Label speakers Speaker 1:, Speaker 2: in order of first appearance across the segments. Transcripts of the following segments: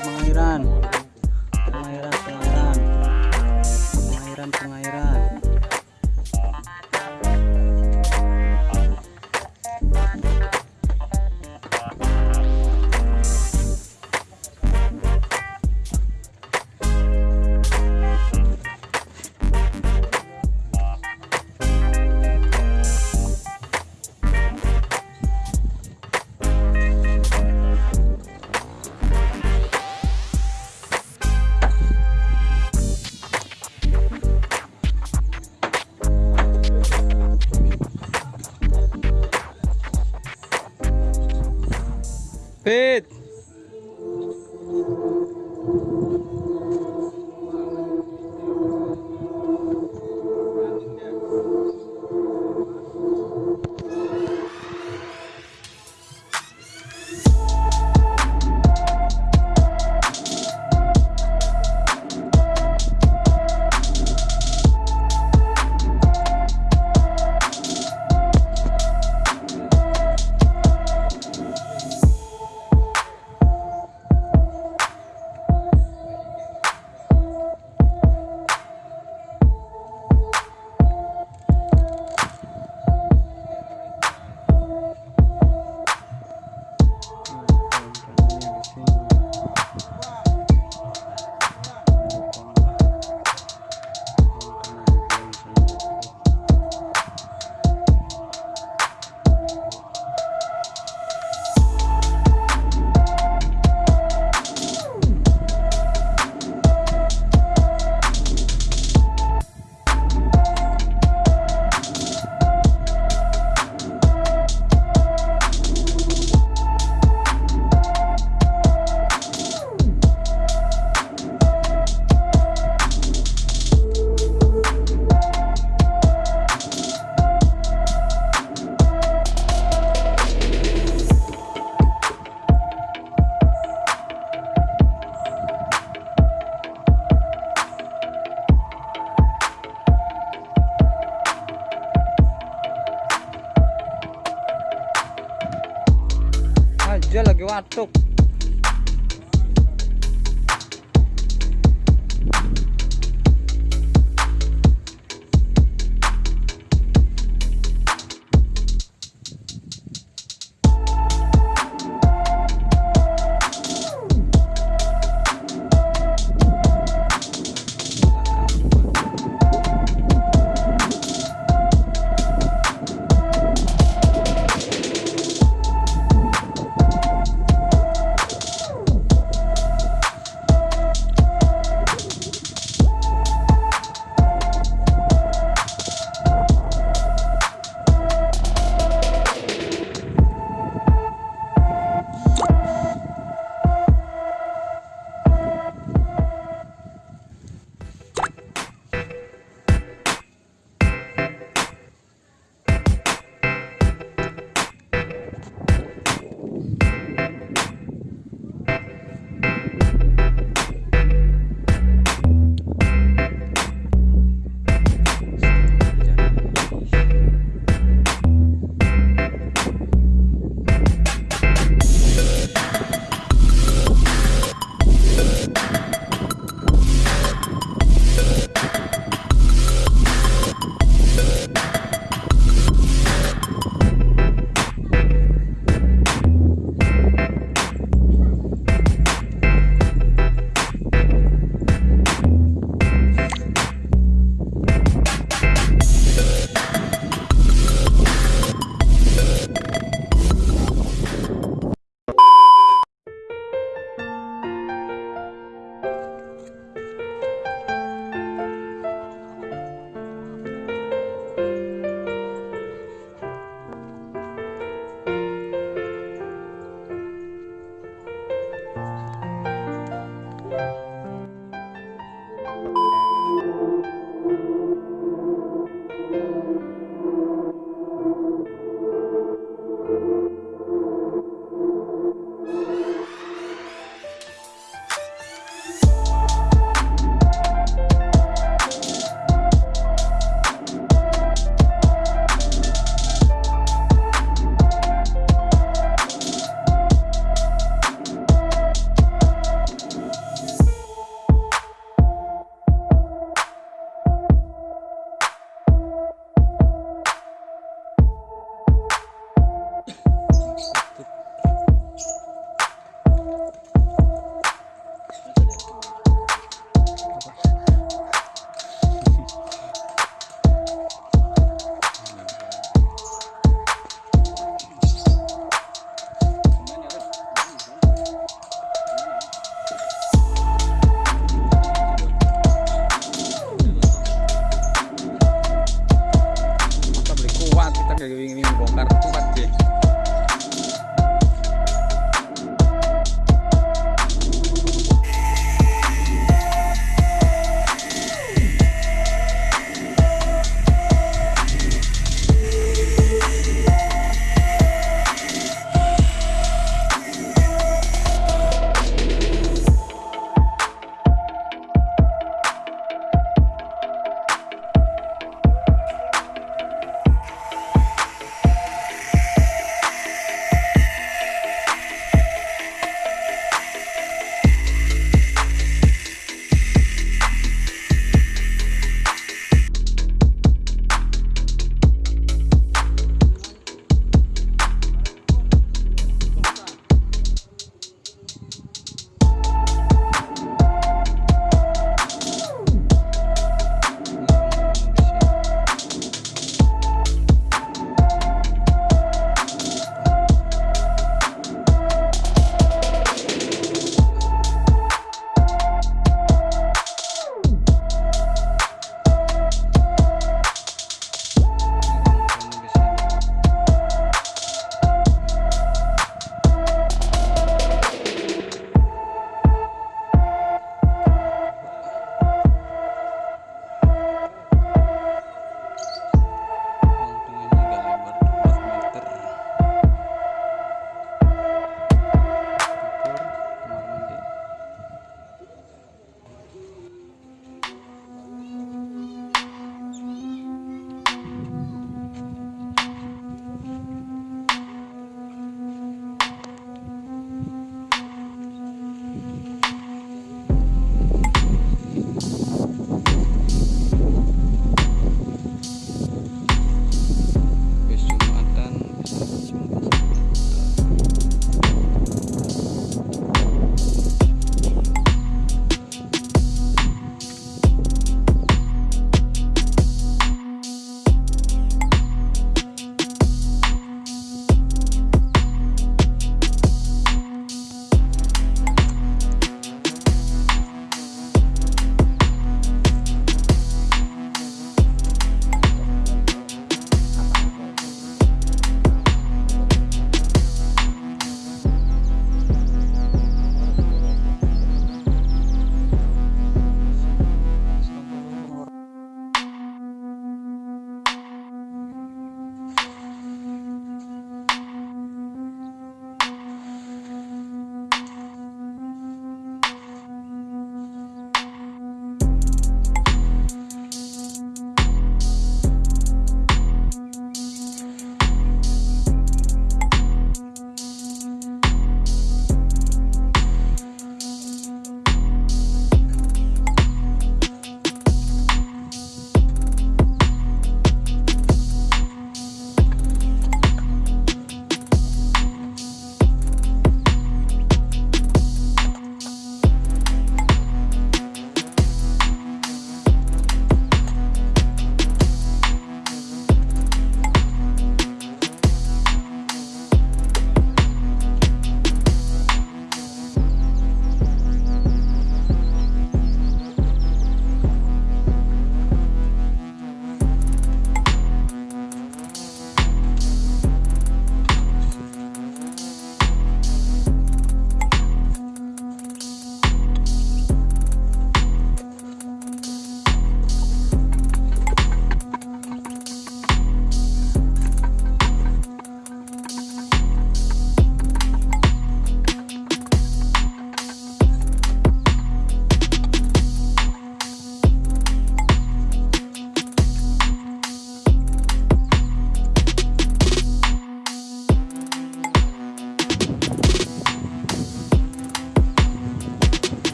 Speaker 1: pengairan pengairan. Pengairan pengairan. Pengairan pengairan. Pedro!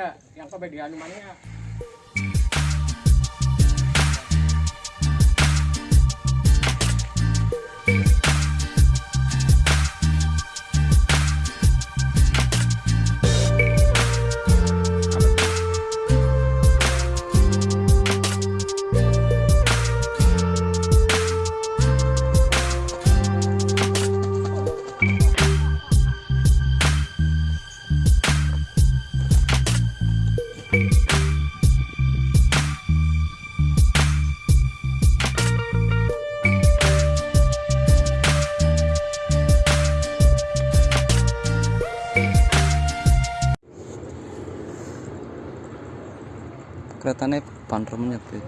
Speaker 2: Iya, yang kebagian mana?
Speaker 1: Keretanya panremnya Pit.